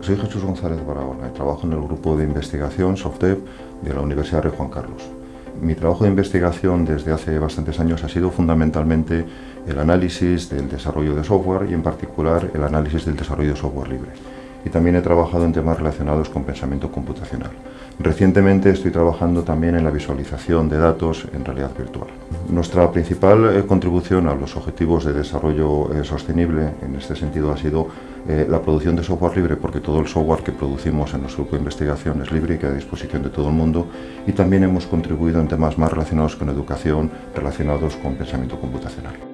Soy Jesús González Barahona y trabajo en el grupo de investigación SoftDev de la Universidad Rey Juan Carlos. Mi trabajo de investigación desde hace bastantes años ha sido fundamentalmente el análisis del desarrollo de software y en particular el análisis del desarrollo de software libre y también he trabajado en temas relacionados con pensamiento computacional. Recientemente estoy trabajando también en la visualización de datos en realidad virtual. Nuestra principal eh, contribución a los objetivos de desarrollo eh, sostenible en este sentido ha sido eh, la producción de software libre porque todo el software que producimos en nuestro grupo de investigación es libre y queda a disposición de todo el mundo y también hemos contribuido en temas más relacionados con educación, relacionados con pensamiento computacional.